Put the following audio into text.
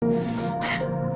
哎。